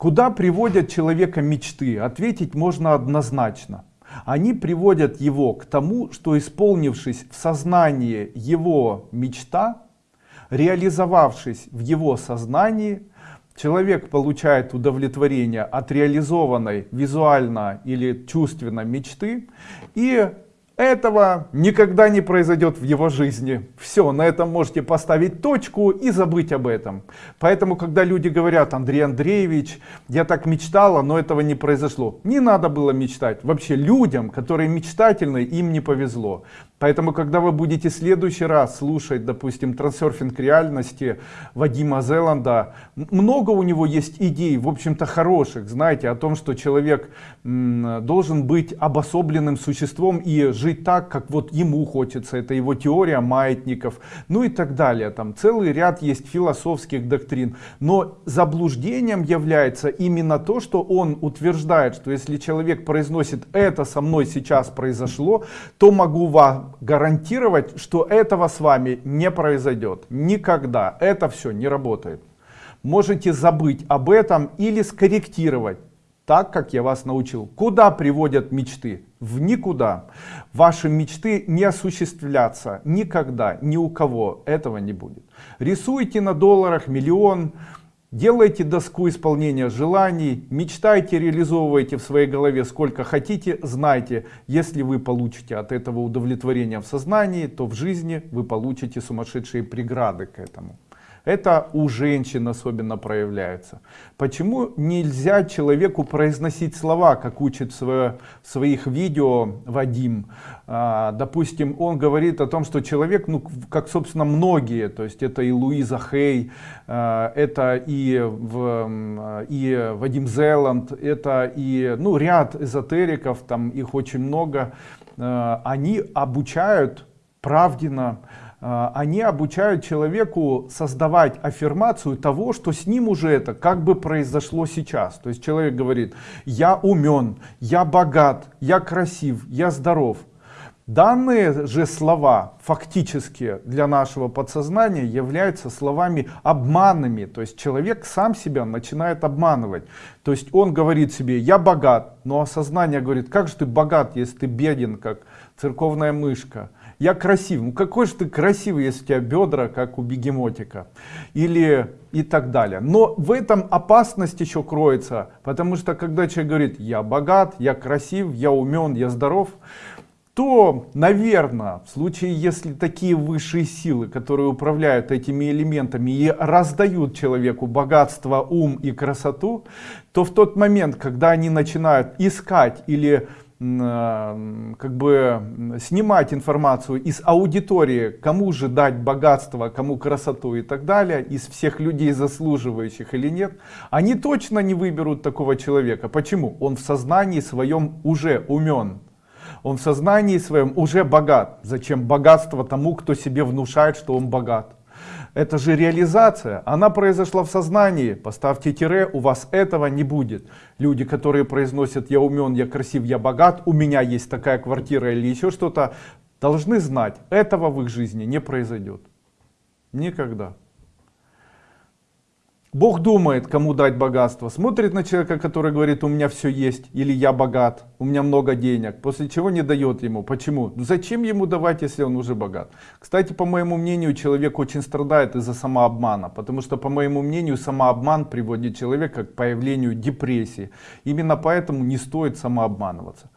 Куда приводят человека мечты? Ответить можно однозначно. Они приводят его к тому, что исполнившись в сознании его мечта, реализовавшись в его сознании, человек получает удовлетворение от реализованной визуально или чувственно мечты и этого никогда не произойдет в его жизни. Все, на этом можете поставить точку и забыть об этом. Поэтому, когда люди говорят, Андрей Андреевич, я так мечтала, но этого не произошло. Не надо было мечтать. Вообще людям, которые мечтательны, им не повезло. Поэтому, когда вы будете в следующий раз слушать, допустим, трансерфинг реальности Вадима Зеланда, много у него есть идей, в общем-то, хороших, знаете, о том, что человек должен быть обособленным существом и жить так, как вот ему хочется. Это его теория маятников, ну и так далее. Там целый ряд есть философских доктрин. Но заблуждением является именно то, что он утверждает, что если человек произносит «это со мной сейчас произошло», то могу вам гарантировать, что этого с вами не произойдет. Никогда. Это все не работает. Можете забыть об этом или скорректировать так, как я вас научил. Куда приводят мечты? В никуда. Ваши мечты не осуществлятся никогда, ни у кого этого не будет. Рисуйте на долларах миллион, Делайте доску исполнения желаний, мечтайте, реализовывайте в своей голове сколько хотите, знайте, если вы получите от этого удовлетворение в сознании, то в жизни вы получите сумасшедшие преграды к этому. Это у женщин особенно проявляется. Почему нельзя человеку произносить слова, как учит в своих видео Вадим? А, допустим, он говорит о том, что человек, ну, как, собственно, многие, то есть это и Луиза Хей, а, это и, в, и Вадим Зеланд, это и ну, ряд эзотериков, там их очень много, а, они обучают правденно, а, они обучают человеку создавать аффирмацию того, что с ним уже это как бы произошло сейчас. То есть человек говорит, я умен, я богат, я красив, я здоров. Данные же слова фактически для нашего подсознания являются словами обманными. То есть человек сам себя начинает обманывать. То есть он говорит себе, я богат, но осознание говорит, как же ты богат, если ты беден, как церковная мышка я красив. Ну какой же ты красивый, если у тебя бедра, как у бегемотика. Или и так далее. Но в этом опасность еще кроется, потому что когда человек говорит, я богат, я красив, я умен, я здоров, то, наверное, в случае, если такие высшие силы, которые управляют этими элементами и раздают человеку богатство, ум и красоту, то в тот момент, когда они начинают искать или как бы снимать информацию из аудитории, кому же дать богатство, кому красоту и так далее, из всех людей заслуживающих или нет, они точно не выберут такого человека. Почему? Он в сознании своем уже умен. Он в сознании своем уже богат. Зачем богатство тому, кто себе внушает, что он богат? Это же реализация, она произошла в сознании. Поставьте тире, у вас этого не будет. Люди, которые произносят «я умен, я красив, я богат», «у меня есть такая квартира» или еще что-то, должны знать, этого в их жизни не произойдет. Никогда. Бог думает, кому дать богатство. Смотрит на человека, который говорит, у меня все есть, или я богат, у меня много денег, после чего не дает ему. Почему? Ну, зачем ему давать, если он уже богат? Кстати, по моему мнению, человек очень страдает из-за самообмана, потому что, по моему мнению, самообман приводит человека к появлению депрессии. Именно поэтому не стоит самообманываться.